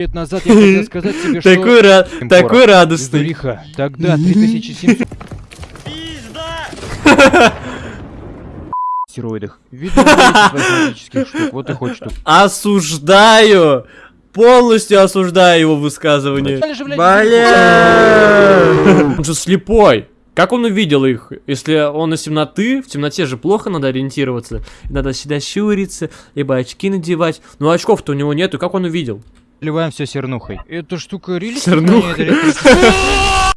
лет назад я хотел сказать тебе, что... Такой, ра- такой радостный. Зуриха, тогда 3700... стероидах. Видно, штук, вот и хочешь тут. Осуждаю! Полностью осуждаю его высказывание. Бля! Он же слепой. Как он увидел их? Если он из темноты, в темноте же плохо надо ориентироваться. Надо всегда щуриться, либо очки надевать. Но очков-то у него нету, как он увидел? Заливаем все сернухой. Эта штука рили Сернухой. getting creepy.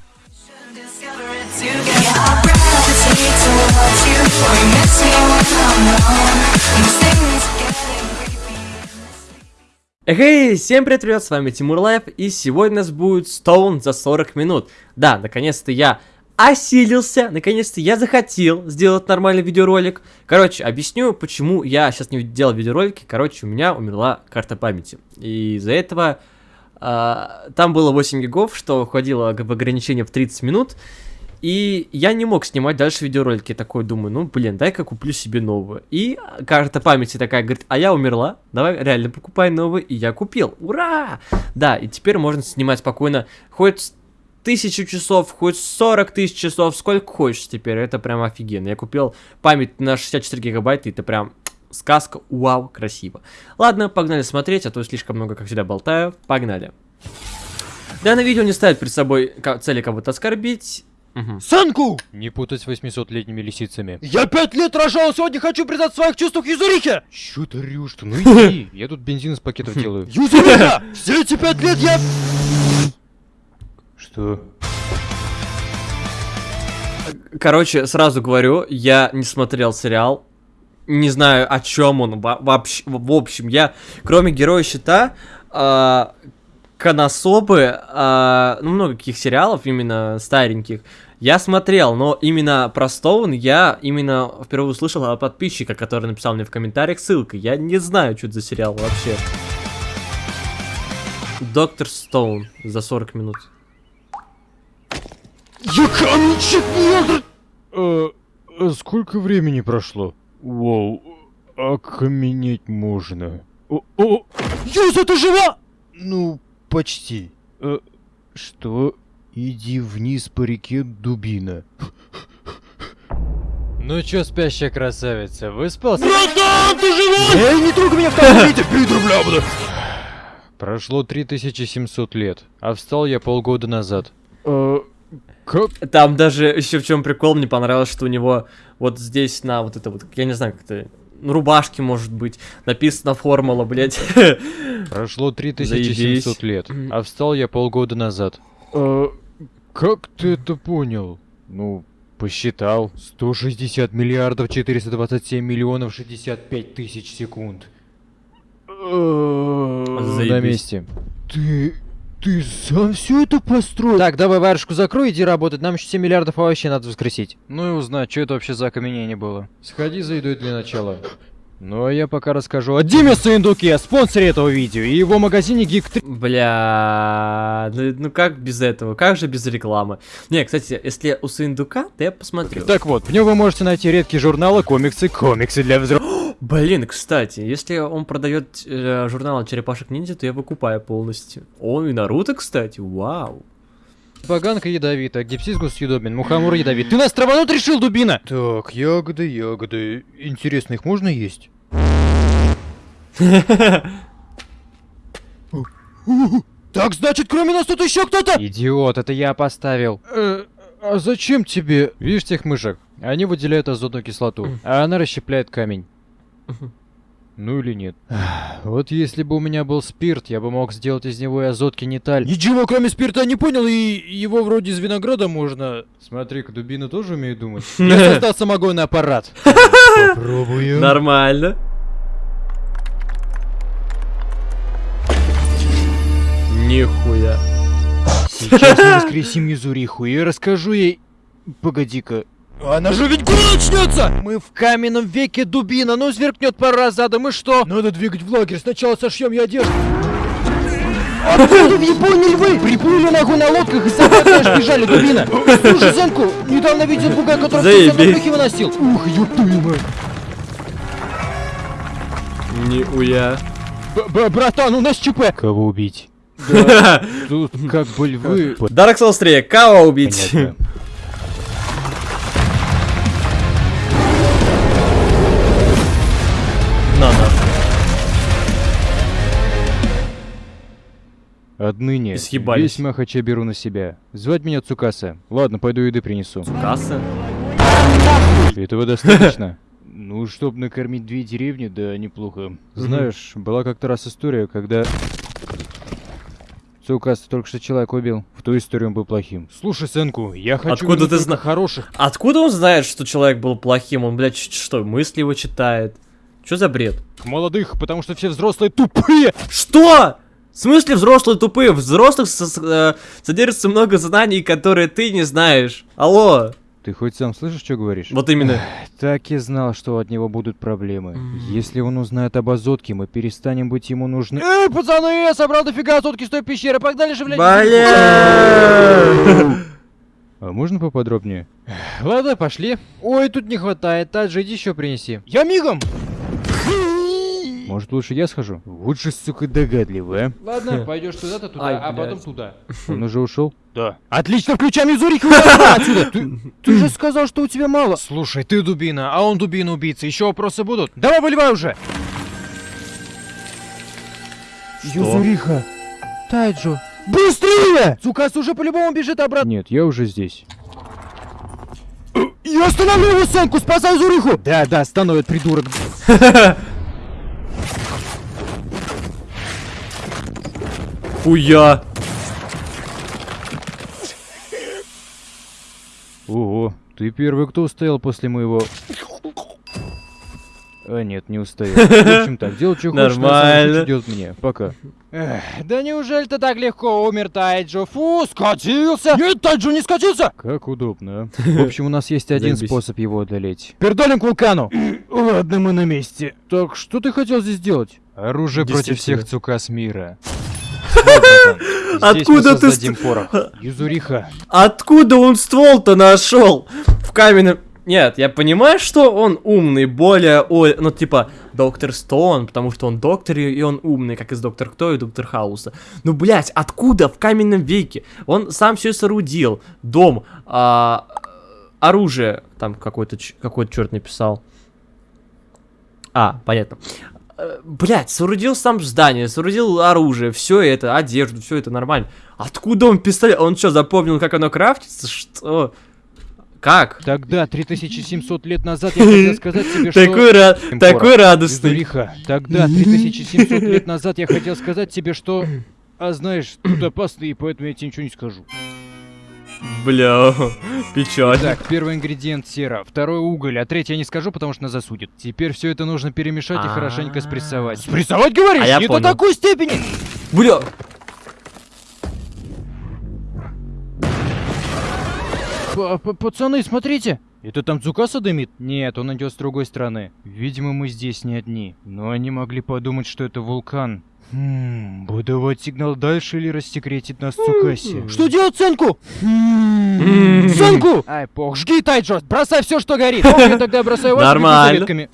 Эй, всем привет, ребят, с вами Тимур Лайф, и сегодня у нас будет Стоун за 40 минут. Да, наконец-то я осилился, наконец-то я захотел сделать нормальный видеоролик. Короче, объясню, почему я сейчас не делал видеоролики. Короче, у меня умерла карта памяти. И из-за этого а, там было 8 гигов, что входило в ограничение в 30 минут. И я не мог снимать дальше видеоролики. Такой думаю, ну блин, дай-ка куплю себе новую. И карта памяти такая говорит, а я умерла, давай реально покупай новую. И я купил. Ура! Да, и теперь можно снимать спокойно хоть тысячу часов, хоть 40 тысяч часов, сколько хочешь теперь. Это прям офигенно. Я купил память на 64 гигабайта, и это прям сказка, вау, красиво. Ладно, погнали смотреть, а то слишком много, как всегда, болтаю. Погнали. Данное видео не ставит перед собой цели кого-то оскорбить. Мгм. Санку! Не путать с 800-летними лисицами. Я пять лет рожал, сегодня хочу признать своих чувствах Юзурихе! Чё ты рёшь-то? Ну иди, я тут бензин из пакетов делаю. Юзуриха! Все эти пять лет я... Что? Короче, сразу говорю, я не смотрел сериал. Не знаю, о чем он во- вообще. В общем, я, кроме героя щита, а, Конособы, а, ну, много каких сериалов, именно стареньких, я смотрел, но именно про Стоун я именно впервые услышал от подписчика, который написал мне в комментариях ссылкой. Я не знаю, что это за сериал вообще. Доктор Стоун за 40 минут. Я каменщик! Э, э, сколько времени прошло? Воу, окаменеть можно. О, о, Юза, ты жива? Ну, почти. э, что? Иди вниз по реке Дубина. Ну чё, спящая красавица, выспался? Братан, ты жива? Эй, не трогай меня в таком виде, пидор, бля, бля. Прошло 3700 лет, а встал я полгода назад. Э? Там даже еще в чем прикол, мне понравилось, что у него вот здесь на вот это вот, я не знаю, как это, ну, рубашке, может быть, написана формула, блядь. Прошло 3700 Заебись. лет, а встал я полгода назад. Э, как ты это понял? Ну, посчитал. 160 миллиардов 427 миллионов 65 тысяч секунд. На Заебись. месте. Ты... Ты сам все это построил? Так, давай варежку закрой, иди работать. Нам еще 7 миллиардов овощей надо воскресить. Ну и узнать, что это вообще за окаменение было. Сходи за едой для начала. Ну а я пока расскажу о Диме Саиндуке, спонсоре этого видео, и его магазине Geek 3. Бля, ну, ну как без этого, как же без рекламы? Не, кстати, если у Сындука, то я посмотрю. Так вот, в нем вы можете найти редкие журналы, комиксы, комиксы для взрослых. Блин, кстати, если он продает э, журнал Черепашек Ниндзя, то я выкупаю полностью. О, и Наруто, кстати, вау. Поганка ядовита, гипсизгус съедобен, мухомор ядовит. Ты нас травануть решил, дубина? Так, ягоды, ягоды. Интересно, их можно есть? Так, значит, кроме нас тут еще кто-то? Идиот, это я поставил. Э, а зачем тебе? Видишь тех мышек? Они выделяют азотную кислоту, а она расщепляет камень. Ну или нет? Вот если бы у меня был спирт, я бы мог сделать из него и азот кинеталь. Ничего, кроме спирта, не понял, и его вроде из винограда можно... Смотри-ка, дубина тоже умеет думать. Я создал самогонный аппарат. Попробую. Нормально. Нихуя. Сейчас мы воскресим Юзуриху и расскажу ей... Погоди-ка. Она же ведь гуляй начнется! Мы в каменном веке дубина, ну сверкнет пара задом, и что? Надо двигать в лагерь, сначала сошьем я одежду. Откуда в Японии львы? Приплыли нахуй на лодках и сами бежали, дубина. Слушай, Зенку, недавно видел бугай, который в брюхе выносил. Ух, мать. Нихуя. Б- Братан, у нас ЧП. Кого убить? Тут как бы львы... Dark Souls 3, кого убить? Понятно. Отныне съебались. весь махач я беру на себя. Звать меня Цукаса. Ладно, пойду еды принесу. Касса. Этого достаточно? Ну, чтобы накормить две деревни, да неплохо. Знаешь, была как-то раз история, когда... Цукаса только что человек убил. В ту историю он был плохим. Слушай, сынку, я хочу Откуда ты только зна- хороших. Откуда он знает, что человек был плохим? Он, блядь, что, мысли его читает? Что за бред? Молодых, потому что все взрослые тупые! Что? В смысле взрослые тупые? В взрослых со- э, содержится много знаний, которые ты не знаешь. Алло. Ты хоть сам слышишь, что говоришь? Вот именно. Так и знал, что от него будут проблемы. Если он узнает об азотке, мы перестанем быть ему нужны. Эй, пацаны, я собрал дофига азотки с той пещеры, погнали же, блядь! Бля! А можно поподробнее? Ладно, пошли. Ой, тут не хватает, Таджи, иди еще принеси. Я мигом! Может, лучше я схожу? Же, сука, догадливая. Ладно, пойдешь туда-то, туда, Ай, а потом туда. Он уже ушел? Да. Отлично, включай Мизурик, отсюда! Ты, ты же сказал, что у тебя мало. Слушай, ты дубина, а он дубина-убийца. Еще вопросы будут? Давай выливай уже! Юзуриха! Тайджо. Быстрее! Цукас уже по-любому бежит обратно. Нет, я уже здесь. Я остановлю его Сенку, спасай Зуриху! Да, да, становит придурок. Хуя. Ого, ты первый, кто устоял после моего... А нет, не устоял. В общем так, делай что хочешь, Нормально. идет мне. Пока. Эх, да неужели ты так легко умер, Тайджо? Фу, скатился! Нет, Тайджо не скатился! Как удобно. а. В общем, у нас есть один способ его одолеть. Пердолим к вулкану! Ладно, мы на месте. Так, что ты хотел здесь делать? Оружие против всех цукас мира. Откуда ты. Юзуриха. Откуда он ствол-то нашел? В каменном... Нет, я понимаю, что он умный, более, ой, ну типа, доктор Стоун, потому что он доктор, и он умный, как из Доктор Кто и Доктор Хауса. Ну, блядь, откуда в каменном веке? Он сам все соорудил. Дом, а, оружие, там какой-то какой-то черт написал. А, понятно. Э, Блять, соорудил сам здание, соорудил оружие, все это, одежду, все это нормально. Откуда он пистолет? Он что, запомнил, как оно крафтится? Что? Как? Тогда, 3700 лет назад, я хотел сказать тебе, что... Такой, ра- такой радостный. Юзуриха, тогда, 3700 лет назад, я хотел сказать тебе, что... А знаешь, тут опасно, и поэтому я тебе ничего не скажу. Бля, печально. Так, первый ингредиент сера, второй уголь, а третий я не скажу, потому что нас засудят. Теперь все это нужно перемешать и хорошенько спрессовать. Спрессовать, говоришь? А я не понял. до такой степени! Бля, П- п- Пацаны, смотрите! Это там Цукаса дымит? Нет, он идет с другой стороны. Видимо, мы здесь не одни. Но они могли подумать, что это вулкан. Хм, выдавать сигнал дальше или рассекретить нас Цукаси? Что делать, Сенку? М. Сенку! Ай, пох. Жги, Тайджо! Бросай все, что горит! Я тогда бросаю вас Нормально.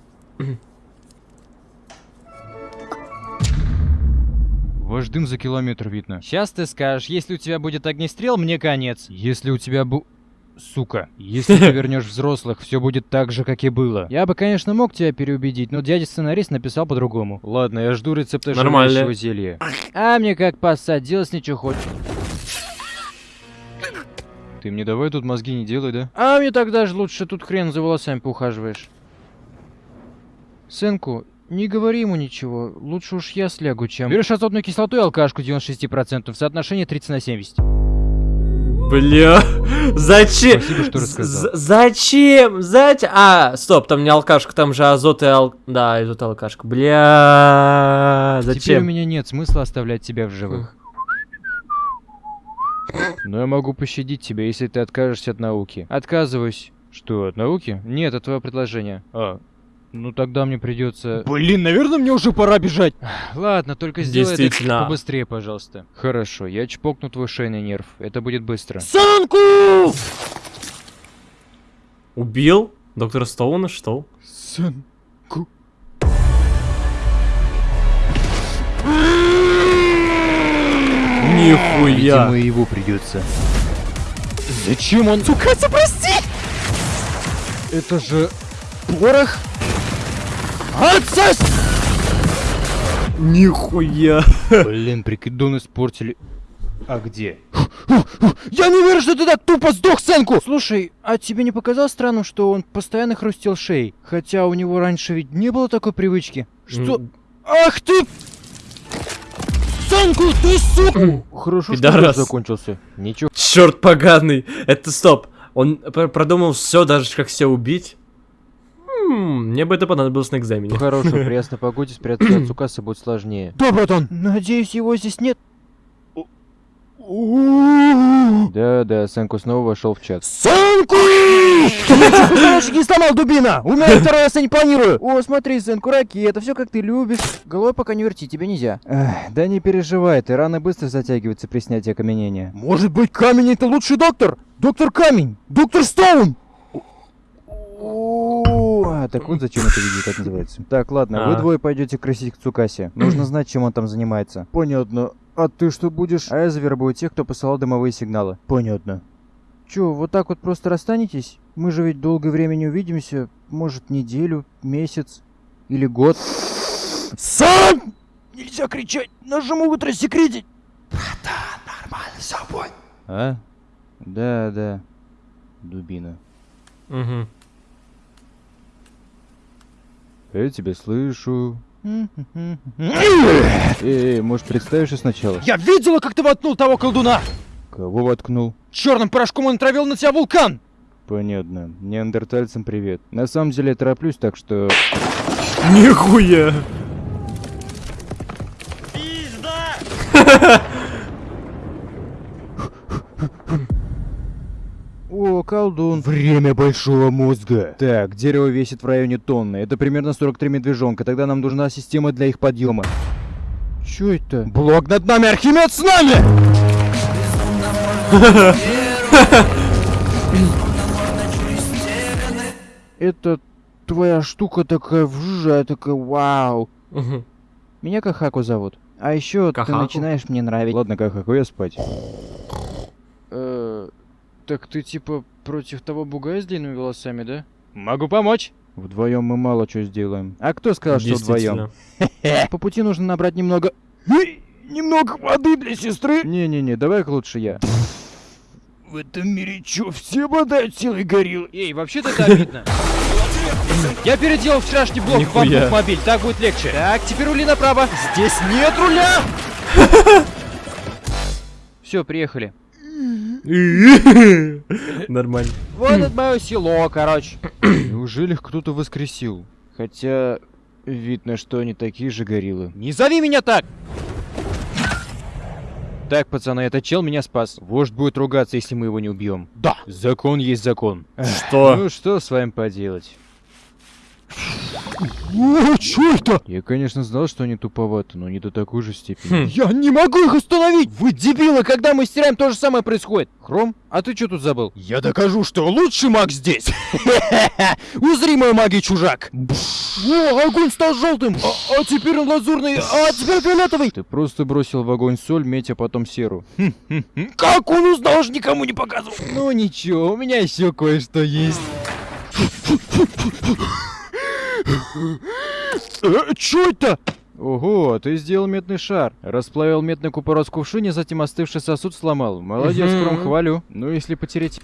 Ваш дым за километр видно. Сейчас ты скажешь, если у тебя будет огнестрел, мне конец. Если у тебя бу... Сука, если ты вернешь взрослых, все будет так же, как и было. Я бы, конечно, мог тебя переубедить, но дядя-сценарист написал по-другому. Ладно, я жду рецепта Нормально. зелья. А мне как поссать, делать ничего хочешь. Ты мне давай тут мозги не делай, да? А мне тогда же лучше тут хрен за волосами поухаживаешь. Сынку, не говори ему ничего, лучше уж я слягу, чем... Берешь азотную кислоту и алкашку 96% в соотношении 30 на 70. Бля, зачем? Спасибо, что рассказал. Зачем? Зачем? А, стоп, там не алкашка, там же азот и ал... Да, азот и алкашка. Бля, Теперь у зачем? меня нет смысла оставлять тебя в живых. Но я могу пощадить тебя, если ты откажешься от науки. Отказываюсь. Что, от науки? Нет, от твоего предложения. А, ну тогда мне придется... Блин, наверное, мне уже пора бежать. Ладно, только сделай это побыстрее, пожалуйста. Хорошо, я чпокну твой шейный нерв. Это будет быстро. Сенку! Убил? Доктора Стоуна, что? Сенку. Нихуя. Видимо, его придется. Зачем он... Цукаса, прости! Это же... Порох? Отсос! Нихуя. Блин, прикидон испортили. А где? Я не верю, что ты так тупо сдох, Сенку! Слушай, а тебе не показалось странным, что он постоянно хрустел шеей? Хотя у него раньше ведь не было такой привычки. Что? Ах ты! Сенку, ты сука! Хорошо, что Пидорас. дождь закончился. Ничего. Черт поганый. Это стоп. Он пр- продумал все, даже как себя убить. М, Мне бы это понадобилось на экзамене. Хорошо, при ясной погоде спрятаться от Цукаса будет сложнее. Да, братан. Надеюсь, его здесь нет. Да, да, Сенку снова вошел в чат. Сенку! Ты не сломал, дубина! Умею второй раз я не планирую! О, смотри, Сенку, ракета, все как ты любишь. Головой пока не верти, тебе нельзя. Эх, да не переживай, ты раны быстро затягиваются при снятии окаменения. Может быть, Камень это лучший доктор? Доктор Камень! Доктор Стоун! О, а, так вот зачем это видео так называется. Так, ладно, вы А. двое пойдете красить к Цукасе. Нужно знать, чем он там занимается. Понятно. А ты что будешь? А я завербую тех, кто посылал дымовые сигналы. Понятно. Чё, вот так вот просто расстанетесь? Мы же ведь долгое время не увидимся. Может, неделю, месяц или год. Сам! Нельзя кричать, нас же могут рассекретить! Братан, нормально, все будет. А? Да, да. Дубина. Мгм. Я тебя слышу. Эй, может, представишься сначала? Я видела, как ты воткнул того колдуна! Кого воткнул? Черным порошком он травил на тебя вулкан! Понятно. Неандертальцам привет. На самом деле я тороплюсь, так что... Нихуя. О, колдун. Время большого мозга. Так, дерево весит в районе тонны. Это примерно 43 медвежонка. Тогда нам нужна система для их подъема. Чё это? Блок над нами, Архимед с нами! Это твоя штука такая вжужая, такая вау. Мгм. Меня Кахаку зовут. А еще ты начинаешь мне нравиться. Ладно, Кахаку, я спать. Э, так ты типа против того бугая с длинными волосами, да? Могу помочь. Вдвоем мы мало что сделаем. А кто сказал, что вдвоем? По пути нужно набрать немного... Немного воды для сестры. Не-не-не, давай-ка лучше я. В этом мире чё, все обладают силой гориллы? Эй, вообще-то это обидно. Я переделал вчерашний блок в мобиль, так будет легче. Так, теперь рули направо. Здесь нет руля! Все, приехали. Нормально. Вот это мое село, короче. Неужели их кто-то воскресил? Хотя... Видно, что они такие же гориллы. Не зови меня так! Так, пацаны, этот чел меня спас. Вождь будет ругаться, если мы его не убьем. Да. Закон есть закон. Что? Ну что с вами поделать? О, чё это? Я, конечно, знал, что они туповаты, но не до такой же степени. Хм. Я не могу их остановить! Вы дебилы, когда мы стираем, то же самое происходит. Хром, а ты что тут забыл? Я докажу, что лучший маг здесь! Узри мою магию, чужак! О, огонь стал желтым! А, а теперь он лазурный, а теперь фиолетовый! Ты просто бросил в огонь соль, медь, а потом серу. Как он узнал, ж никому не показывал? Ну ничего, у меня еще кое-что есть. Э, чё это? Ого, ты сделал медный шар. Расплавил медный купорос в кувшине, затем остывший сосуд сломал. Молодец, Мгм. Кром, хвалю. Ну, если потереть...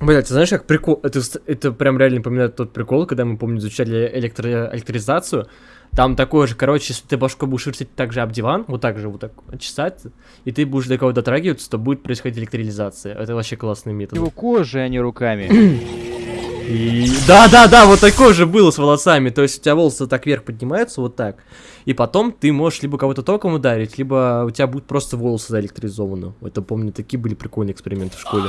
Блять, ты знаешь, как прикол... Это, это прям реально напоминает тот прикол, когда мы, помню, изучали электро... электризацию. Там такое же, короче, если ты башку будешь вертеть так же об диван, вот так же вот так чесать, и ты будешь до кого-то дотрагиваться, то будет происходить электролизация. Это вообще классный метод. Его кожей, а не руками. И... Да, да, да, вот такое же было с волосами. То есть у тебя волосы так вверх поднимаются, вот так. И потом ты можешь либо кого-то током ударить, либо у тебя будут просто волосы заэлектризованы. Это помню, такие были прикольные эксперименты в школе.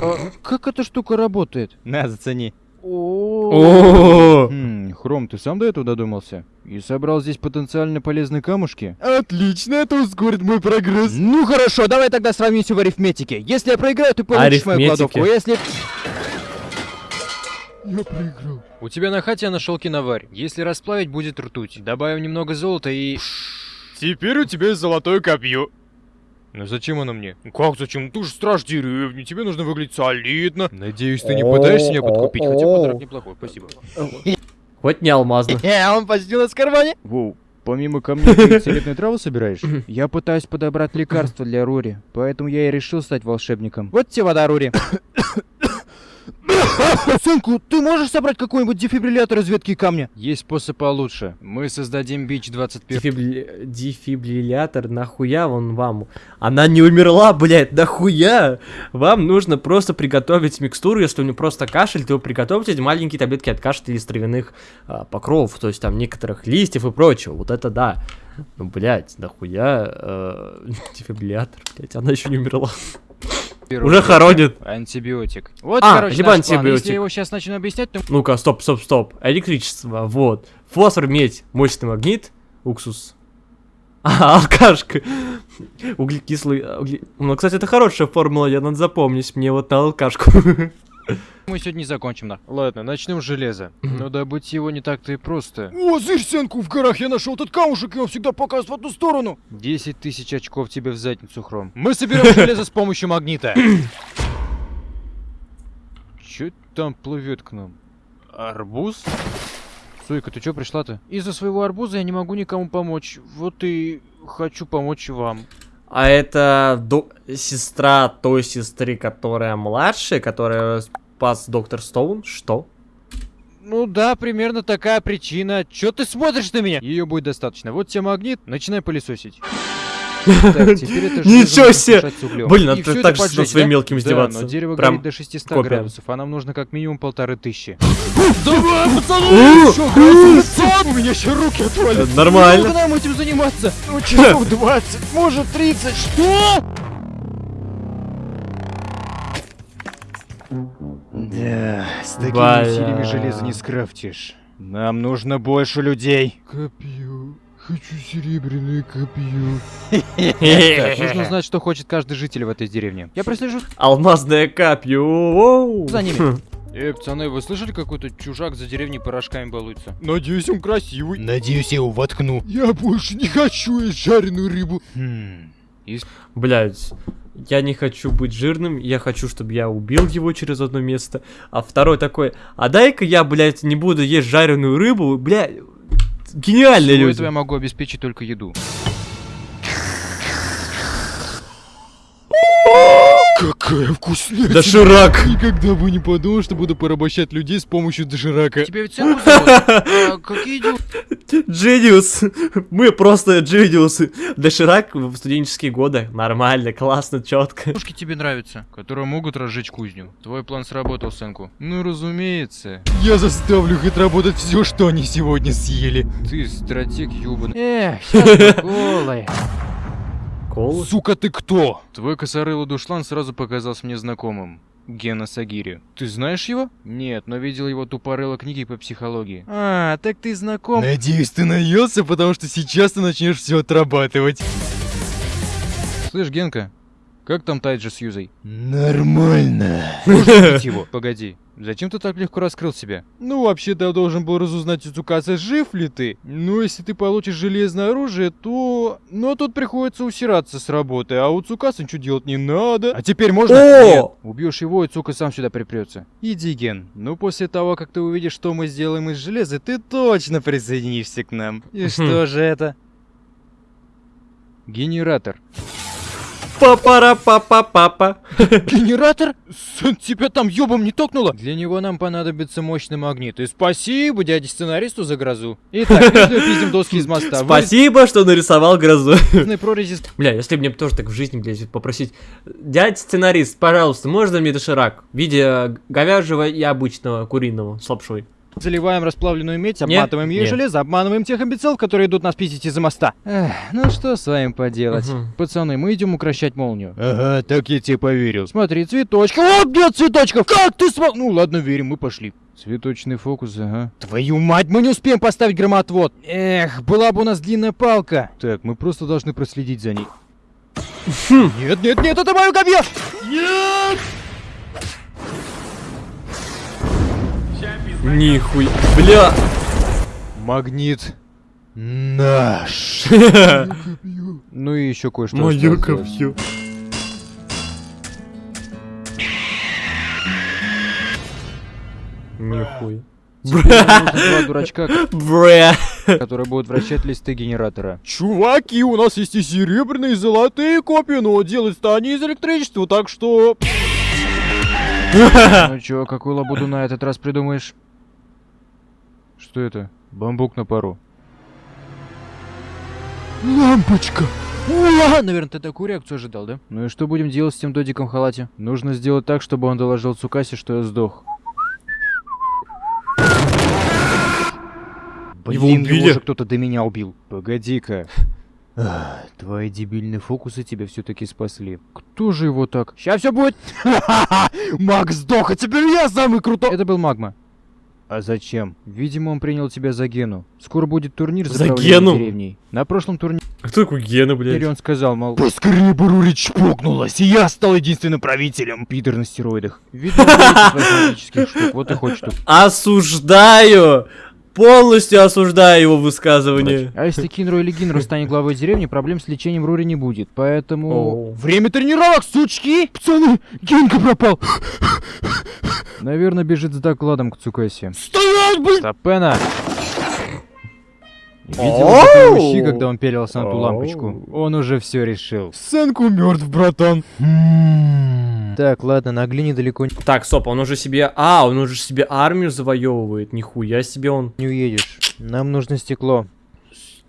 А как эта штука работает? На, зацени. О, Хм, Хром, ты сам до этого додумался? И собрал здесь потенциально полезные камушки? Отлично, это ускорит мой прогресс. Ну хорошо, давай тогда сравнимся в арифметике. Если я проиграю, ты получишь мою кладовку. Если... У тебя на хате я нашел киноварь. Если расплавить, будет ртуть. Добавим немного золота и... Теперь у тебя есть золотое копье. Ну зачем оно мне? Ну как зачем? Ты же страж деревни, тебе нужно выглядеть солидно. Надеюсь, ты не пытаешься меня подкупить, хотя подарок неплохой, спасибо. Хоть не алмазно. Э, он почти у нас в кармане. Воу, помимо камней ты травы собираешь? Я пытаюсь подобрать лекарство для Рури, поэтому я и решил стать волшебником. Вот тебе вода, Рури. Сынку, ты можешь собрать какой-нибудь дефибриллятор из ветки камня? Есть способ получше. Мы создадим бич 21. Дефибри- Дефибриллятор, нахуя он вам? Она не умерла, блядь, нахуя? Вам нужно просто приготовить микстуру, если у нее просто кашель, то приготовьте маленькие таблетки от кашля из травяных а, покровов, то есть там некоторых листьев и прочего, вот это да. Ну, блядь, нахуя э, дефибриллятор, блядь, она еще не умерла. Уже хоронит. Антибиотик. Вот, А, короче, либо антибиотик. Если я его сейчас начну объяснять, то... Ну-ка, стоп, стоп, стоп. Электричество, вот. Фосфор, медь, мощный магнит, уксус. А, алкашка. Углекислый... угле- Ну, кстати, это хорошая формула, я надо запомнить мне вот на алкашку. Мы сегодня не закончим, да. Ладно, начнем с железа. Но добыть его не так-то и просто. О, зырь, Сенку, в горах я нашел этот камушек, и он всегда показывает в одну сторону. 10 тысяч очков тебе в задницу, Хром. Мы соберем железо с помощью магнита. Чё там плывет к нам? Арбуз? Сойка, ты чё пришла-то? Из-за своего арбуза я не могу никому помочь. Вот и хочу помочь вам. А это до- сестра той сестры, которая младшая, которая спас доктор Стоун? Что? Ну да, примерно такая причина. Чё ты смотришь на меня? Ее будет достаточно. Вот тебе магнит, начинай пылесосить. Так, теперь это Ничего себе! Блин, надо это так же своим да? мелким Да, издеваться. но дерево Прям горит до 600 копия. градусов, а нам нужно как минимум полторы тысячи. Давай, пацаны, У меня еще руки отвалят. Э, Нормально. Долго нам этим заниматься? Ну, часов 20, может 30, что? Да, с такими Бля. усилиями железа не скрафтишь. Нам нужно больше людей. Копье. Хочу серебряное копье. Нужно узнать, что хочет каждый житель в этой деревне. Я прослежу Алмазное капье. воу. за ними. Эй, пацаны, вы слышали, какой-то чужак за деревней порошками балуется? Надеюсь, он красивый. Надеюсь, я его воткну. Я больше не хочу есть жареную рыбу. Хм. Блять, я не хочу быть жирным, я хочу, чтобы я убил его через одно место. А второй такой, а дай-ка я, блядь, не буду есть жареную рыбу, блядь. Гениальные Всего люди. этого я могу обеспечить только еду. Какая вкусная. Доширак. Никогда бы не подумал, что буду порабощать людей с помощью доширака. Тебя ведь зовут? А, Какие дела? Джениус. Мы просто джениусы. Доширак в студенческие годы. Нормально, классно, четко. Девушки тебе нравятся, которые могут разжечь кузню. Твой план сработал, Сенку. Ну, разумеется. Я заставлю их отработать все, что они сегодня съели. Ты стратег ёбаный. Эх, сейчас голый. Кол. Сука, ты кто? Твой косорылый душлан сразу показался мне знакомым. Гена Сагири. Ты знаешь его? Нет, но видел его тупорыло книги по психологии. А, так ты знаком. Надеюсь, ты наелся, потому что сейчас ты начнешь все отрабатывать. Слышь, Генка, как там Тайджи с Юзой? Нормально. Убить его. Погоди, зачем ты так легко раскрыл себя? Ну, вообще-то я должен был разузнать у Цукаса, жив ли ты. Но если ты получишь железное оружие, то... Но тут приходится усираться с работы, а у Цукаса ничего делать не надо. А теперь можно? О! Нет. Убьешь его, и Цука сам сюда припрется. Иди, Ген. Ну, после того, как ты увидишь, что мы сделаем из железа, ты точно присоединишься к нам. И что же это? Генератор. Папара папа папа Генератор? Сын, тебя там ёбом не токнуло? Для него нам понадобится мощный магнит. И спасибо дяде сценаристу за грозу. Итак, пиздим, доски из моста. Спасибо, что нарисовал грозу. Бля, если мне тоже так в жизни, блядь, попросить. Дядь сценарист, пожалуйста, можно мне доширак? В виде говяжьего и обычного куриного с лапшой. Заливаем расплавленную медь, обматываем ей не. железо, обманываем тех имбецилов, которые идут нас пиздить из-за моста. Эх, ну что с вами поделать? Мгм. Пацаны, мы идем укращать молнию. Ага, так я тебе поверил. Смотри, цветочки. Вот нет цветочков! Как ты смог? Ну ладно, верим, мы пошли. Цветочный фокус, ага. Твою мать, мы не успеем поставить громоотвод. Эх, была бы у нас длинная палка. Так, мы просто должны проследить за ней. Нет, нет, нет, это мое копье! Нихуя. Бля. Магнит Наш. Ну и еще кое-что. Осталось. копье. Нужно два дурачка, Бре. которые будут вращать листы генератора. Чуваки, у нас есть и серебряные, и золотые копии, но делать-то они из электричества, так что... Ну чё, какую лабуду на этот раз придумаешь? Что это? Бамбук на пару. Лампочка! Уа! Наверное, ты такую реакцию ожидал, да? Ну и что будем делать с тем додиком в халате? Нужно сделать так, чтобы он доложил Цукасе, что я сдох. Его Блин, убили? же кто-то до меня убил. Погоди-ка. Ах, Твои дебильные фокусы тебя все-таки спасли. Кто же его так? Сейчас все будет. Макс сдох, а теперь я самый крутой! Это был Магма. А зачем? Видимо, он принял тебя за Гену. Скоро будет турнир за, За Гену? деревней. На прошлом турнире А кто такой Гена, блядь? он сказал, мол, Поскорее бы Рури чпокнулась, и я стал единственным правителем. пидор на стероидах. Видно, штук, вот и хочет тут. Осуждаю! Полностью осуждаю его высказывание. А если Кинро или Гинро станет главой деревни, проблем с лечением Рури не будет. Поэтому... О. Время тренировок, сучки! Пацаны, Генка пропал! Наверное, бежит с докладом к Цукасе. Стоять, блин! Стопена! Видел ущи, когда он пелился на ту лампочку? Он уже все решил. Сенку мертв, братан. Так, ладно, на глине далеко Так, стоп, он уже себе... А, он уже себе армию завоевывает. Нихуя себе он. не уедешь. Нам нужно стекло.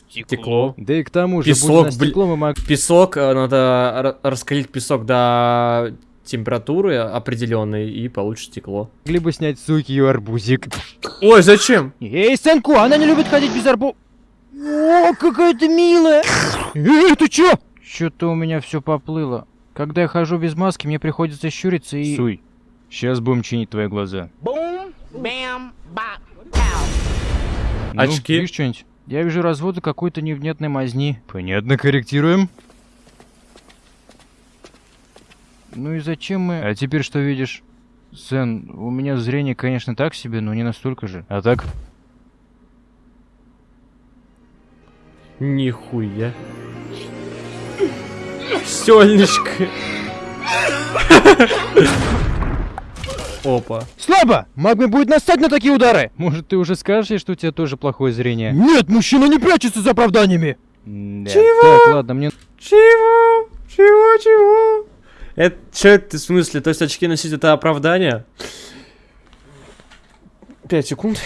Стекло. Да и к тому же, Песок, будь на блин. стекло, мы мог... Песок, э, надо ра- раскалить песок до температуры определенной и получишь стекло. могли бы снять суки ее арбузик. Ой, зачем? Эй, Сенку, она не любит ходить без арбу... О, какая ты милая! Эй, ты чё? Что-то у меня все поплыло. Когда я хожу без маски, мне приходится щуриться и... Суй, сейчас будем чинить твои глаза. Очки. Ну, видишь что-нибудь? Я вижу разводы какой-то невнятной мазни. Понятно, корректируем. Ну и зачем мы... А теперь что видишь? Сен, у меня зрение, конечно, так себе, но не настолько же. А так? Нихуя. Сёльничка. Опа. Слабо! Магме будет настать на такие удары! Может, ты уже скажешь ей, что у тебя тоже плохое зрение? Нет, мужчина не прячется за оправданиями! Да. Так, ладно, мне... Чего? Чего, чего? Это что это в смысле? То есть очки носить это оправдание? Пять секунд.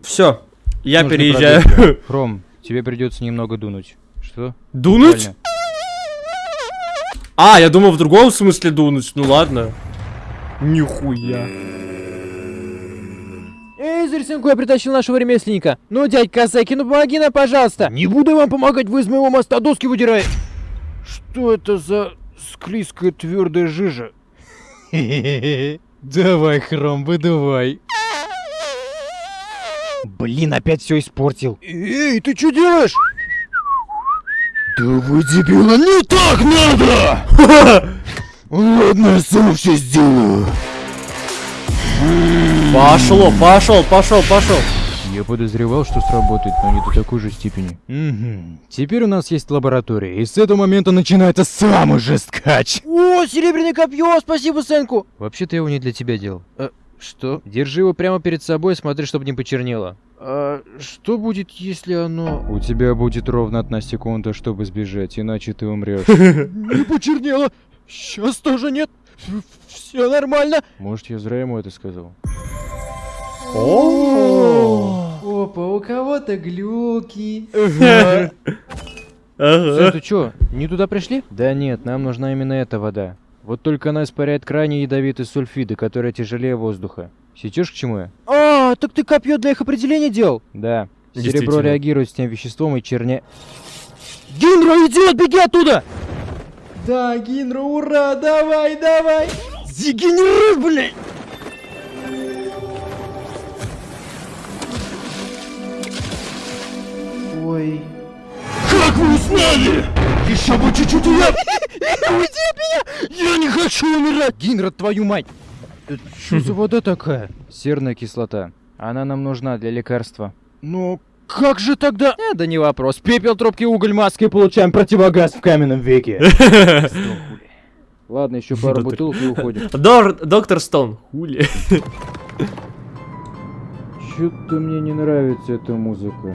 Все. Я нужно переезжаю. продать. Ром, тебе придется немного дунуть. Что? Дунуть? Реально. А, я думал в другом смысле дунуть. Ну ладно. Нихуя. Эй, Зерсенку, я притащил нашего ремесленника. Ну, дядь Касаки, ну помоги нам, пожалуйста. Не буду я вам помогать, вы из моего моста доски выдираете! Что это за склизкая твердая жижа? Давай, Хром, выдувай. Блин, опять все испортил. Эй, ты что делаешь? Да вы дебила, не так надо! Ладно, я сам все сделаю. Пошло, пошел, пошел, пошел. Я подозревал, что сработает, но не до такой же степени. Угу. Теперь у нас есть лаборатория, и с этого момента начинается самый жесткач. О, серебряное копье, спасибо, Сенку. Вообще-то я его не для тебя делал. А, что? Держи его прямо перед собой, смотри, чтобы не почернело. А что будет, если оно... У тебя будет ровно одна секунда, чтобы сбежать, иначе ты умрешь. Не почернело. Сейчас тоже нет. Все нормально. Может, я зря ему это сказал? Опа, у кого-то глюки. Сэй, Ага. ты чё, не туда пришли? Да нет, нам нужна именно эта вода. Вот только она испаряет крайне ядовитые сульфиды, которые тяжелее воздуха. Сечешь к чему я? А, так ты копье для их определения делал? Да. Серебро реагирует с тем веществом и черне... Гинро, идиот, беги оттуда! Да, Гинро, ура, давай, давай. Дегенерат, блядь! Ой. Как вы узнали? Еще бы чуть-чуть и я... Уйди от меня! Я не хочу умирать! Гинро, твою мать! Что за вода такая? Серная кислота. Она нам нужна для лекарства. Но как же тогда... Э, да не вопрос. Пепел, трубки, уголь, маска. И получаем противогаз в каменном веке. Ладно, еще пару бутылок и уходим. Доктор Стоун. Хули. Чё-то мне не нравится эта музыка.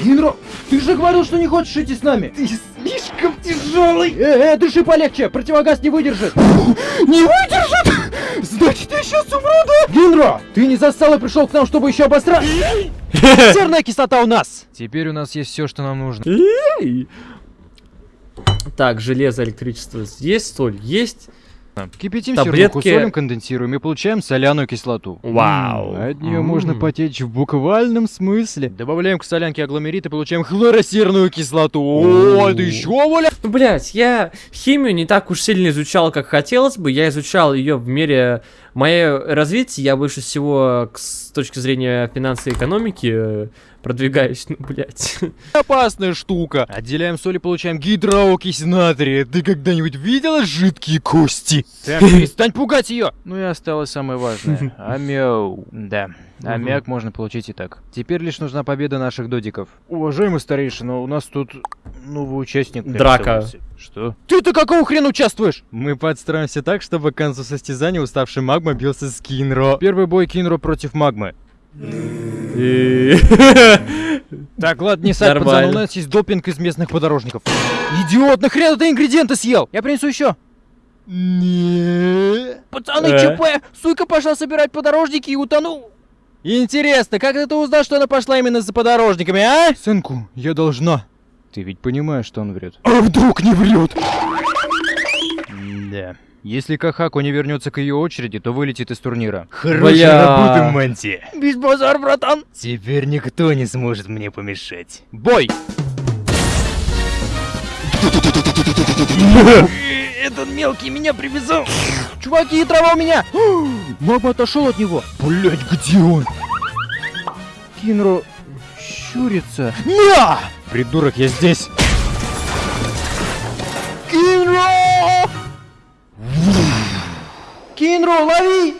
Гинро, ты же говорил, что не хочешь идти с нами. Ты слишком тяжелый. Э, э, дыши полегче, противогаз не выдержит. Не выдержит? Значит, я сейчас умру, да? Гинро, ты не застал и пришел к нам, чтобы еще обосрать? Серная кислота у нас. Теперь у нас есть все, что нам нужно. Эй. Так, железо, электричество есть, соль есть. Кипятим Таблетки. сердуху, солим, конденсируем и получаем соляную кислоту. Вау. От нее можно потечь в буквальном смысле. Добавляем к солянке агломерит и получаем хлоросерную кислоту. О, это еще, Воля? Ну, блять, я химию не так уж сильно изучал, как хотелось бы. Я изучал ее в мере моего развития. Я больше всего с точки зрения финансовой экономики э, продвигаюсь. Ну, блять. Опасная штука. Отделяем соль и получаем гидроокись натрия. Ты когда-нибудь видела жидкие кости? Сэм, перестань пугать ее! Ну и осталось самое важное. Амяу. Да. Аммиак можно получить и так. Теперь лишь нужна победа наших додиков. Уважаемый старейшина, у нас тут новый участник. Драка. Что? Ты-то какого хрена участвуешь? Мы подстроимся так, чтобы к концу состязания уставший магма бился с Кинро. Первый бой Кинро против Магмы. Так, ладно, не сать, пацан, Нормально. у нас есть допинг из местных подорожников. Идиот, нахрена ты ингредиенты съел? Я принесу еще. Не. Пацаны, Э. ЧП! Суйка пошла собирать подорожники и утонул. Интересно, как ты узнал, что она пошла именно за подорожниками, а? Сынку, я должна. Ты ведь понимаешь, что он врет. А вдруг не врет? Да. Если Кахаку не вернется к ее очереди, то вылетит из турнира. Хорошая работа, Манти. Без базар, братан. Теперь никто не сможет мне помешать. Бой! Этот мелкий меня привязал. Чуваки, трава у меня! Мама отошел от него. Блять, где он? Кинро щурится. На! Придурок, я здесь. Кинро! Кинро, лови!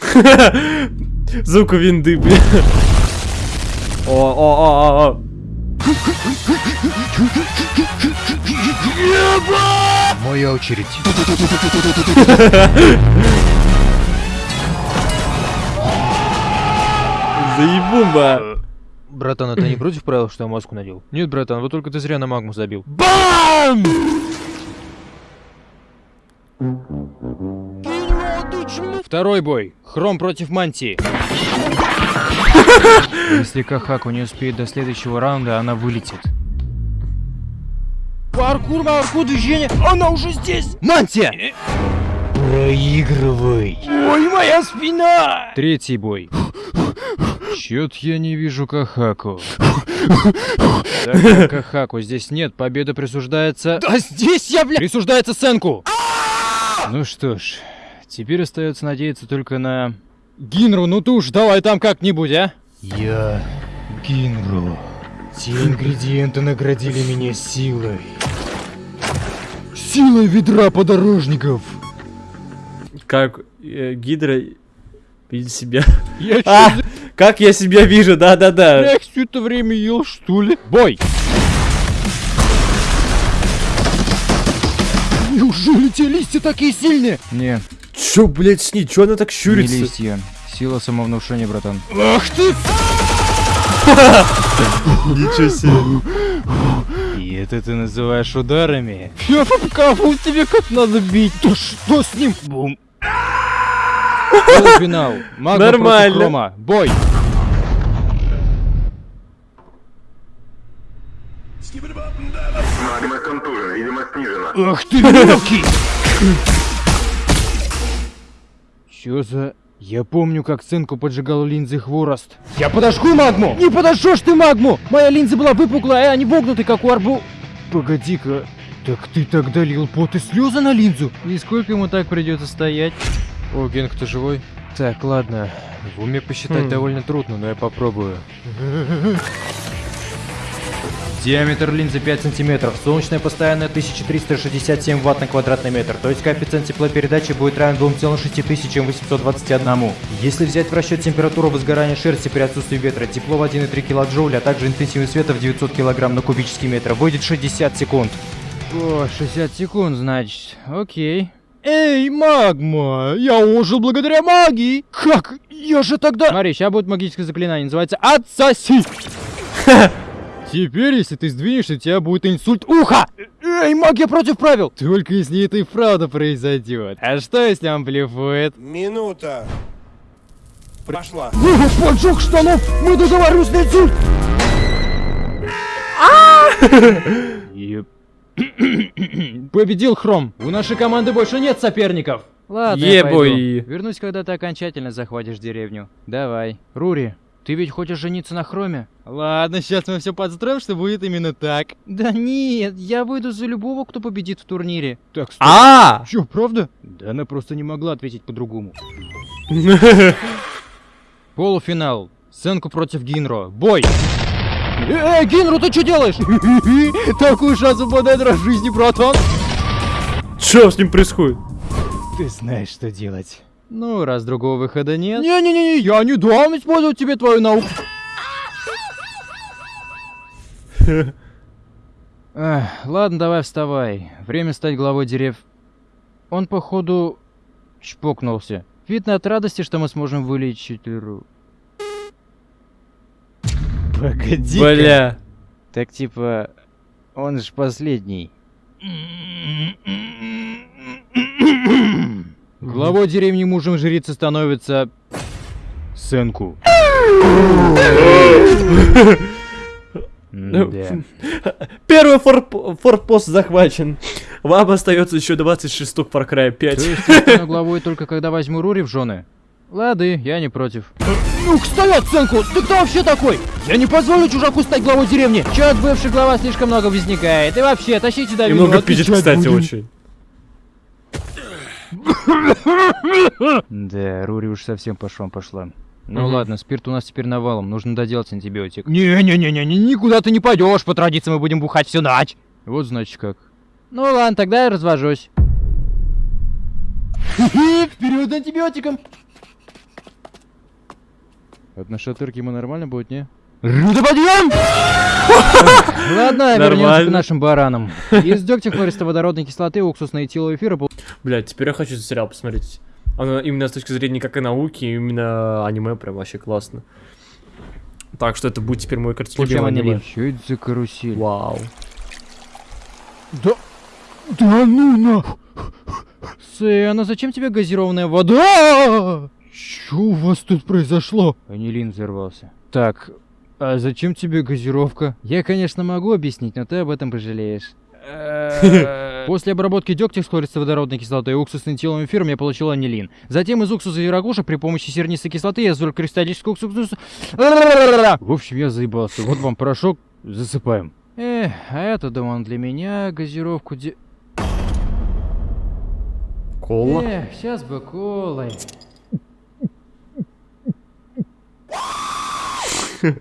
Звук у винды, бля. О, о, о, о, о. Моя очередь. Заебумба. Братан, а ты не против правил, что я маску надел? Нет, братан, вот только ты зря на магму забил. Бам! Второй бой. Хром против Мантии. Если Кахаку не успеет до следующего раунда, она вылетит. Паркур, паркур, движение. Она уже здесь. Мантия! Проигрывай. Ой, моя спина! Третий бой. Чё-то я не вижу Кахаку. Так Кахаку здесь нет, победа присуждается... Да здесь я, бля... Присуждается Сенку! Ну что ж, теперь остается надеяться только на... Гинру, ну ты уж давай там как-нибудь, а? Я Гинру. Те ингредиенты наградили меня силой. Силой ведра подорожников. Как э, Гидра видит себя. Я А, как я себя вижу, да-да-да. Я все это время ел, что ли? Бой! Неужели те листья такие сильные? Не, Чё, блядь, с ней? Чё она так не щурится? листья. Сила самовнушения, братан. Ах ты! Ничего себе. И это ты называешь ударами? Я покажу тебе, как надо бить. Да что с ним? Бум. Магма против Нормально. Хрома. Бой! Магма контужена, видимо, снижена. Ах ты мелкий! Чё за... Я помню, как Сенку поджигал линзы хворост. Я подожгу магму! Не подожжешь ты магму! Моя линза была выпуклая, а не вогнутой, как у арбу... Погоди-ка, так ты тогда лил пот и слезы на линзу? И сколько ему так придется стоять? О, Генк, ты живой? Так, ладно. В уме посчитать Хм. довольно трудно, но я попробую. Диаметр линзы 5 сантиметров. Солнечная постоянная 1367 ватт на квадратный метр. То есть коэффициент теплопередачи будет равен 2,6821. Если взять в расчет температуру возгорания шерсти при отсутствии ветра, тепло в 1,3 килоджоуля, а также интенсивность света в 900 килограмм на кубический метр, выйдет 60 секунд. О, 60 секунд, значит. Окей. Эй, магма! Я ожил благодаря магии! Как? Я же тогда... Смотри, сейчас будет магическое заклинание, называется «Отсоси!» Теперь, если ты сдвинешься, у тебя будет инсульт уха! Эй, магия против правил! Только если это и правда произойдет. А что, если он блефует? Минута. Пошла. Поджог штанов! Мы договорились на инсульт! Еп. Победил Хром! У нашей команды больше нет соперников! Ладно, я Ебой. пойду. Вернусь, когда ты окончательно захватишь деревню. Давай. Рури, ты ведь хочешь жениться на Хроме? Ладно, сейчас мы все подстроим, что будет именно так. Да нет, я выйду за любого, кто победит в турнире. Так, стоп. А! Чё, правда? Да она просто не могла ответить по-другому. Полуфинал. Сенку против Гинро. Бой! Эй, Гинру, ты что делаешь? Такую шанс выпадает раз в жизни, братан. Что с ним происходит? Ты знаешь, что делать. Ну, раз другого выхода нет. Не-не-не, я не дам использовать тебе твою науку. Эх, ладно, давай вставай. Время стать главой дерев. Он, походу, чпокнулся. Видно от радости, что мы сможем вылечить Ру. Погоди. Бля. Так типа, он же последний. Главой деревни мужем жрицы становится... Сенку. Да. Первый форп- форпост захвачен. Вам остается еще 26 штук Far Cry 5. То есть я стану главой только когда возьму Рури в жены? Лады, я не против. Ну-ка, стоять, Сенку! Ты кто вообще такой? Я не позволю чужаку стать главой деревни! Чё бывший глава слишком много возникает? И вообще, тащите до Немного пиздит, кстати, очень. Да, Рури уж совсем по швам пошла. Ну Мгм. ладно, спирт у нас теперь навалом, нужно доделать антибиотик. Не-не-не-не, никуда ты не пойдешь, по традиции мы будем бухать всю ночь. Вот значит как. Ну ладно, тогда я развожусь. Вперед антибиотиком! От нашатырки ему нормально будет, не? Руда подъем! Ладно, вернемся к нашим баранам. Из дегтя хлористо-водородной кислоты, уксусной этилового эфира Блять, теперь я хочу сериал посмотреть. Оно именно с точки зрения как и науки, именно аниме прям вообще классно. Так что это будет теперь мой любимое аниме. анилин. Чё это за карусель? Вау. Да... Да ну на... Сэна, зачем тебе газированная вода? Чё у вас тут произошло? Анилин взорвался. Так, а зачем тебе газировка? Я, конечно, могу объяснить, но ты об этом пожалеешь. После обработки дегтя с хлористо-водородной кислотой и уксусным телом эфиром я получил анилин. Затем из уксуса и рагуша при помощи сернистой кислоты я извлек кристаллический уксус... В общем, я заебался. Вот вам порошок, засыпаем. Эх, а это, думал, для меня газировку де... Кола. Эх, сейчас бы колой.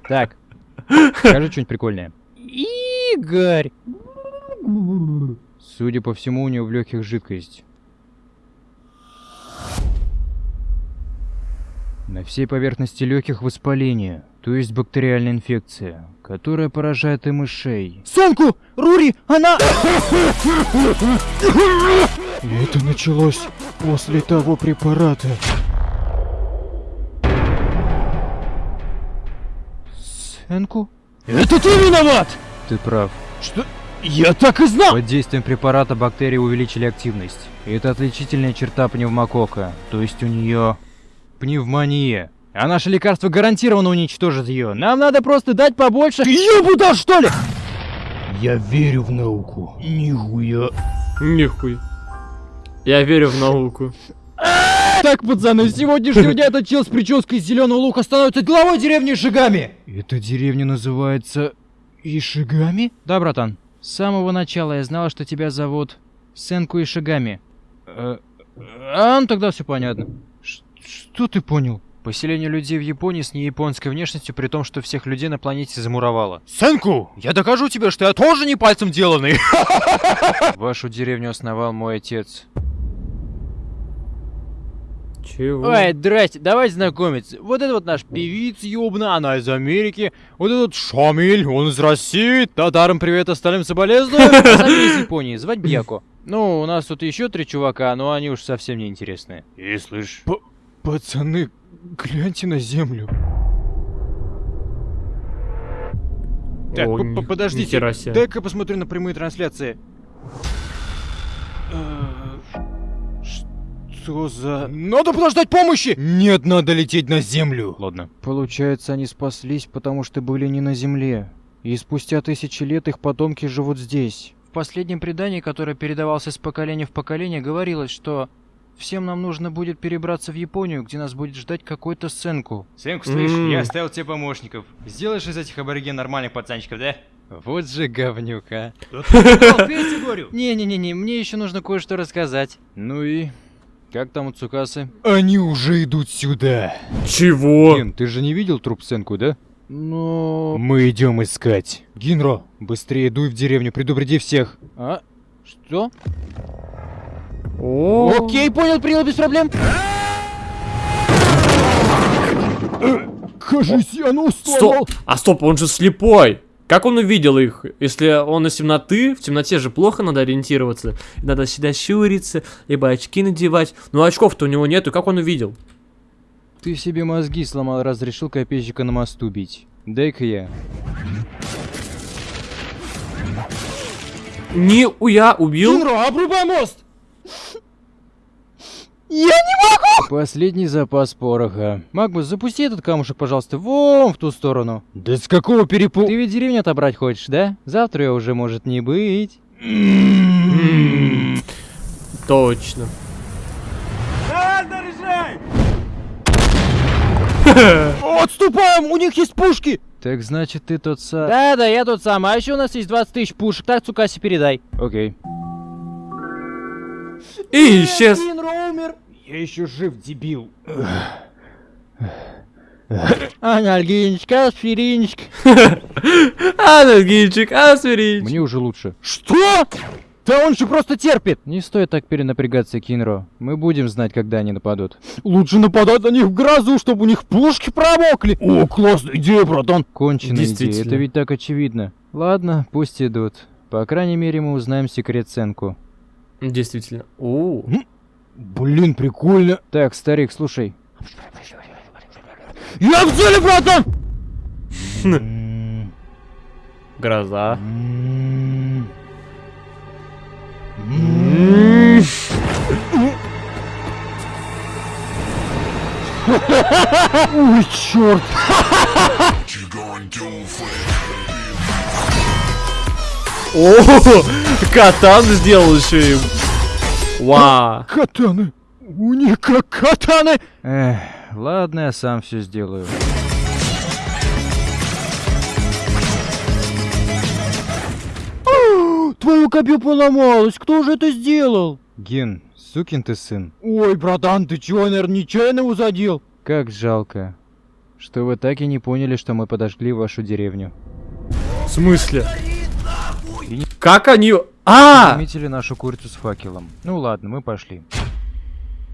Так, скажи что-нибудь прикольное. Игорь! Судя по всему, у него в легких жидкость. На всей поверхности легких воспаление, то есть бактериальная инфекция, которая поражает и мышей. Сенку! Рури! Она... Это началось после того препарата. Энку? Это ты виноват! Ты прав. Что? Я так и знал! Под действием препарата бактерии увеличили активность. И это отличительная черта пневмокока. То есть у нее пневмония. А наше лекарство гарантированно уничтожит ее. Нам надо просто дать побольше. Ты ебуда, что ли? Я верю в науку. Нихуя. Нихуй. Я верю в науку. Так, пацаны, с сегодняшнего дня этот чел с прической из зеленого лука становится главой деревни Шигами. Эта деревня называется Ишигами? Да, братан. С самого начала я знала, что тебя зовут Сенку Ишигами. Э, а, ну тогда все понятно. Ш- что ты понял? Поселение людей в Японии с неяпонской внешностью, при том, что всех людей на планете замуровало. Сенку, я докажу тебе, что я тоже не пальцем деланный. Вашу деревню основал мой отец. Чего? Ой, здрасте, давайте знакомиться. Вот это вот наш певиц ёбна, она из Америки. Вот этот Шамиль, он из России. Татарам привет, остальным соболезную. Сами из Японии, звать Бьяко. Ну, у нас тут еще три чувака, но они уж совсем не интересные. И слышь, Пацаны, гляньте на землю. Так, О, п- ни- п- подождите, дай-ка посмотрю на прямые трансляции. Что за... надо подождать помощи! Нет, надо лететь на землю. Ладно. Получается, они спаслись, потому что были не на земле. И спустя тысячи лет их потомки живут здесь. В последнем предании, которое передавалось из поколения в поколение, говорилось, что всем нам нужно будет перебраться в Японию, где нас будет ждать какой-то сценку. Сенку, слышь, я оставил тебе помощников. Сделаешь из этих абориген нормальных пацанчиков, да? Вот же говнюк, а. Пейте, говорю. Не-не-не, мне еще нужно кое-что рассказать. Ну и... Как там у Цукасы? Они уже идут сюда. Чего? Ген, ты же не видел труп Сенку, да? Ну... Мы идем искать. Гинро, быстрее дуй в деревню, предупреди всех. А? Что? О, Окей, понял, принял без проблем. Кажись, я ну Стоп! А стоп, он же слепой! Как он увидел их? Если он из темноты, в темноте же плохо надо ориентироваться. Надо всегда щуриться, либо очки надевать. Но очков-то у него нету, как он увидел? Ты себе мозги сломал, разрешил копейщика на мосту бить. Дай-ка я. Не, уя, убил. Гинро, обрубай мост! Последний запас пороха. Магмус, запусти этот камушек, пожалуйста, вон в ту сторону. Да с какого перепу... Ты ведь деревню отобрать хочешь, да? Завтра ее уже может не быть. М, Точно. Отступаем, у них есть пушки! Так значит, ты тот сам. Да-да, я тот самый. А еще у нас есть 20 тысяч пушек. Так, Цукаси, передай. Окей. И исчез. Я еще жив, дебил. Анальгинчика, аспиринчик. Анальгинчик, асвирич. Мне уже лучше. Что? Да он же просто терпит! Не стоит так перенапрягаться, Кинро. Мы будем знать, когда они нападут. Лучше нападать на них в грозу, чтобы у них пушки промокли! О, классная идея, братан! Конченая идея, Действительно. это ведь так очевидно. Ладно, пусть идут. По крайней мере, мы узнаем секрет Сенку. Действительно. О, Блин, прикольно! Так, старик, слушай. Я в деле, братан! гроза. Ой, черт! О, катан сделал еще им. Вау. Катаны! У них как катаны! Эх, ладно, я сам все сделаю. Твою копью поломалась, кто же это сделал? Ген, сукин ты сын. Ой, братан, ты чего, наверное, нечаянно усадил? Как жалко, что вы так и не поняли, что мы подожгли вашу деревню. В смысле? Как они... А! Заметили нашу курицу с факелом. Ну ладно, мы пошли.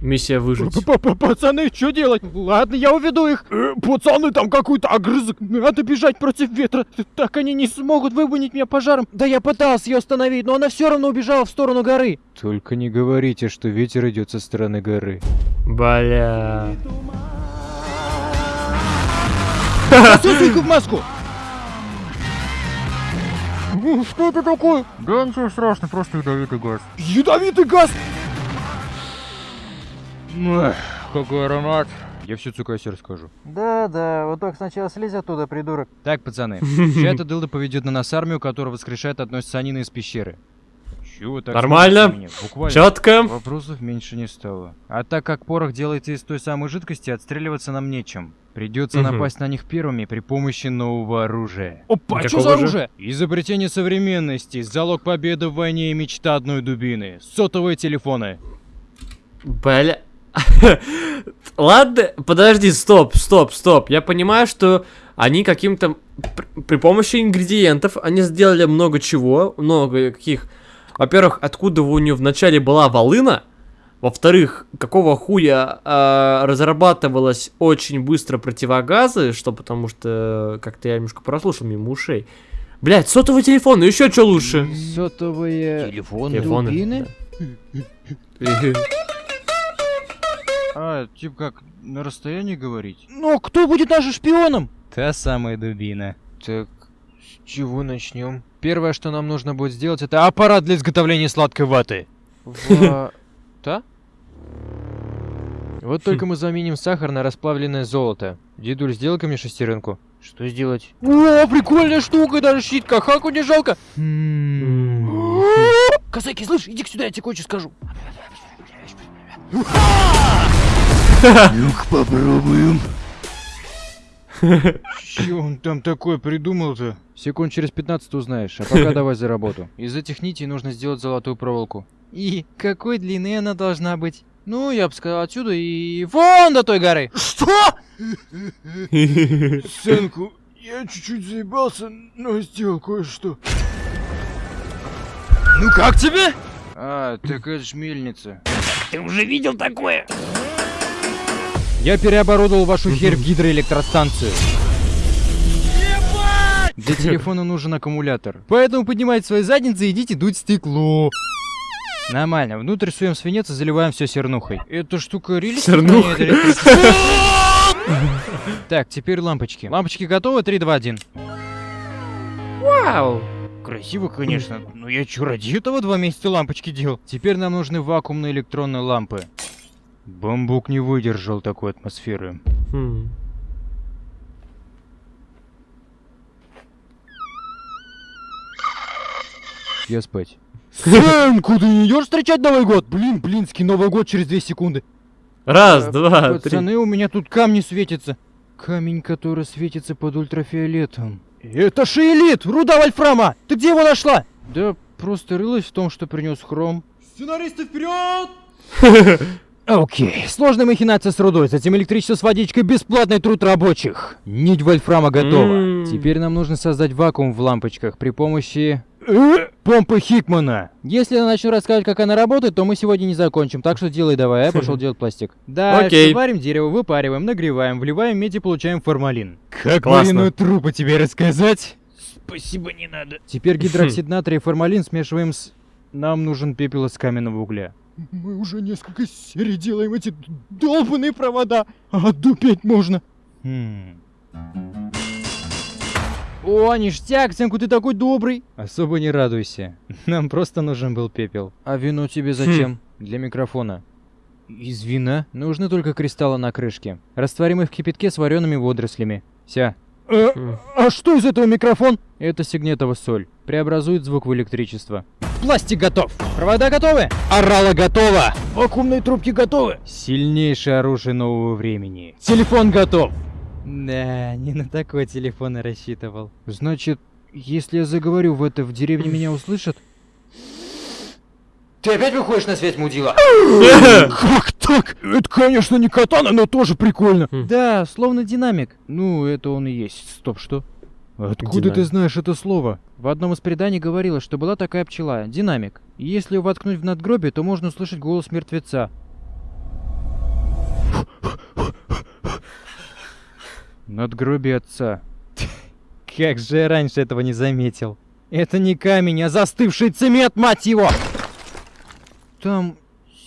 Миссия выжить. П-п-п- Пацаны, что делать? Ладно, я уведу их. Э, Пацаны, там какой-то огрызок. Надо бежать против ветра. Так они не смогут выманить меня пожаром. Да я пытался ее остановить, но она все равно убежала в сторону горы. Только не говорите, что ветер идет со стороны горы. Бля. Засунь-ка в маску. Что это такое? Да ничего страшного, просто ядовитый газ. Ядовитый газ! Какой аромат. Я всю Цукаси расскажу. Да-да, вот только сначала слезь оттуда, придурок. Так, пацаны, сейчас эта дылда поведет на нас армию, которая воскрешает одной из санины из пещеры. Чего так Нормально. Буквально. Четко. Вопросов меньше не стало. А так как порох делается из той самой жидкости, отстреливаться нам нечем. Придется Мгм. напасть на них первыми при помощи нового оружия. Опа, Какого что за оружие? Изобретение современности, залог победы в войне и мечта одной дубины. Сотовые телефоны. Бля. Ладно, подожди, стоп, стоп, стоп. Я понимаю, что они каким-то пр- при помощи ингредиентов они сделали много чего, много каких. Во-первых, откуда у нее вначале была волына, во-вторых, какого хуя а, разрабатывалось очень быстро противогазы, что потому что как-то я немножко прослушал мимо ушей. Блять, сотовый телефон, ну еще что лучше? Сотовые... Телефон. Телефоны. Дубины? А, типа как, на расстоянии говорить? Но кто будет нашим шпионом? Та самая дубина. Так, с чего начнем? Первое, что нам нужно будет сделать, это аппарат для изготовления сладкой ваты. Та? Вот только мы заменим сахар на расплавленное золото. Дедуль, сделай-ка мне шестеренку. Что сделать? О, прикольная штука, даже щит Хахаку не жалко. Косаки, слышь, иди сюда, я тебе кое-что скажу. Ну-ка попробуем. Че он там такое придумал-то? Секунд через 15 узнаешь, а пока давай за работу. Из этих нитей нужно сделать золотую проволоку. И какой длины она должна быть? Ну, я бы сказал, отсюда и вон до той горы. Что? Сынку, я чуть-чуть заебался, но сделал кое-что. Ну как тебе? А, так это ж мельница. Я переоборудовал вашу херь в гидроэлектростанцию. Для телефона нужен аккумулятор. Поэтому поднимайте свои задницы и идите дуть стекло. Нормально, внутрь суем свинец и заливаем все сернухой. Эта штука релиз? Так, теперь лампочки. Лампочки готовы? 3, 2, 1. Вау! Красиво, конечно, но я чё, ради этого два месяца лампочки делал? Теперь нам нужны вакуумные электронные лампы. Бамбук не выдержал такой атмосферы. Хм. Я спать. Сынку, ты не идешь встречать Новый год? Блин, блинский Новый год через 2 секунды. Раз, два, три. Пацаны, у меня тут камни светятся. Камень, который светится под ультрафиолетом. Это шиелит! Руда Вольфрама! Ты где его нашла? Да просто рылась в том, что принес хром. Сценаристы вперед! Окей, сложная махинация с рудой, затем электричество с водичкой, бесплатный труд рабочих. Нить вольфрама готова. Теперь нам нужно создать вакуум в лампочках при помощи... э, Помпы Хикмана. Если я начну рассказывать, как она работает, то мы сегодня не закончим, так что делай давай, я пошел делать пластик. Дальше Окей. варим дерево, выпариваем, нагреваем, вливаем медь и получаем формалин. Как Классно. трупу тебе рассказать? Спасибо, не надо. Теперь гидроксид натрия и формалин смешиваем с... Нам нужен пепел из каменного угля. Мы уже несколько серий делаем эти долбанные провода, а отдупеть можно. Хм. О, ништяк, Сенку, ты такой добрый. Особо не радуйся. Нам просто нужен был пепел. А вино тебе зачем? Для микрофона. Из вина? Нужны только кристаллы на крышке. Растворим их в кипятке с вареными водорослями. Вся. Хм. А что из этого микрофон? Это сигнетова соль. Преобразует звук в электричество. Пластик готов. Провода готовы? Орала готова. Вакуумные трубки готовы. Сильнейшее оружие нового времени. Телефон готов. Да, не на такой телефон я рассчитывал. Значит, если я заговорю в это, в деревне меня услышат? Ты опять выходишь на связь, мудила? Как так? Это, конечно, не катана, но тоже прикольно. Хм. Да, словно динамик. Ну, это он и есть. Стоп, что? Откуда ты Динамик. знаешь это слово? В одном из преданий говорилось, что была такая пчела, динамик. И если ее воткнуть в надгробие, то можно услышать голос мертвеца. Надгробие отца. Как же я раньше этого не заметил. Это не камень, а застывший цемент, мать его! Там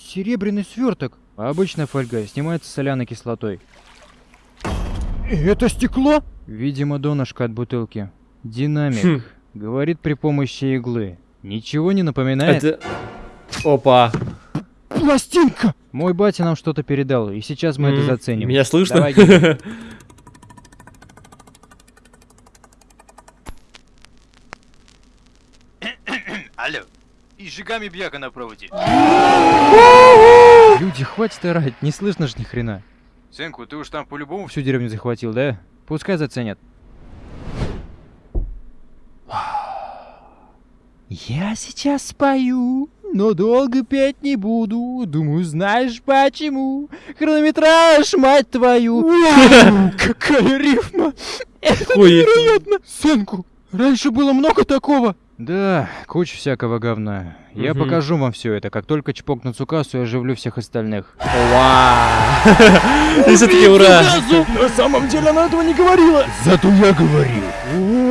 серебряный сверток. Обычная фольга, снимается соляной кислотой. Это стекло? Видимо, донышко от бутылки. Динамик. Хм. Говорит при помощи иглы. Ничего не напоминает? Это... Опа. Пластинка! Мой батя нам что-то передал, и сейчас мы это М, заценим. Меня слышно? Давай. Алло. И жигами бьяка на проводе. Люди, хватит орать, не слышно ж ни хрена. Сынку, ты уж там по-любому Всю деревню захватил, да? Пускай заценят. Я сейчас спою но долго петь не буду. Думаю, знаешь почему? Хронометраж, мать твою! Какая рифма! Охуеть. Невероятно! Сынку, раньше было много такого. Да, куча всякого говна. Я Мгм. покажу вам все это. Как только чпокну Цукасу, я оживлю всех остальных. Вау. И все-таки ура. На самом деле она этого не говорила. Зато я говорил.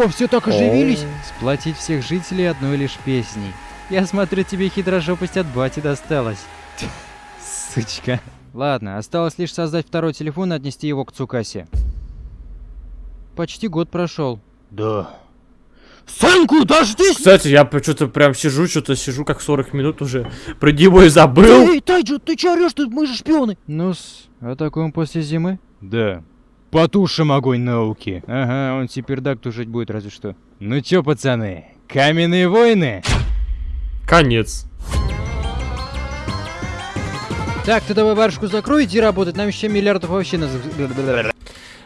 О, все так оживились. Сплотить всех жителей одной лишь песней. Я смотрю, тебе хитрожопость от бати досталась. Сучка. Ладно, осталось лишь создать второй телефон и отнести его к Цукасе. Почти год прошел. Да. Сынку, дождись! Кстати, я что-то прям сижу, что-то сижу как 40 минут уже. Про него и забыл. Эй, Тайджо, ты чё орёшь? Ты- Мы же шпионы. Ну-с, атакуем после зимы? Да. Потушим огонь науки. Ага, он теперь так тушить будет разве что. Ну чё, пацаны, каменные войны? Конец. Так, ты давай барышку закрой, иди работать, нам еще миллиардов вообще на...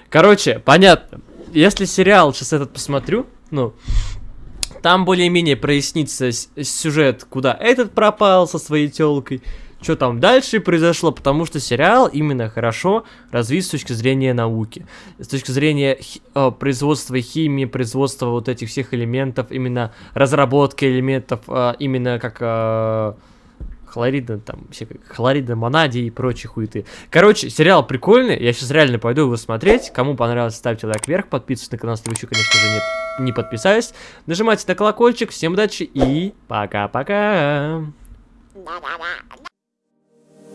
Короче, понятно. Если сериал сейчас этот посмотрю, ну, там более-менее прояснится сюжет, куда этот пропал со своей телкой, что там дальше произошло, потому что сериал именно хорошо развит с точки зрения науки, с точки зрения э, производства химии, производства вот этих всех элементов, именно разработки элементов, э, именно как э, хлорида, там, все как хлорида, монадий и прочие хуеты. Короче, сериал прикольный, я сейчас реально пойду его смотреть. Кому понравилось, ставьте лайк вверх, подписывайтесь на канал, если вы еще, конечно же, нет, не подписались. Нажимайте на колокольчик, всем удачи и пока-пока.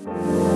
Da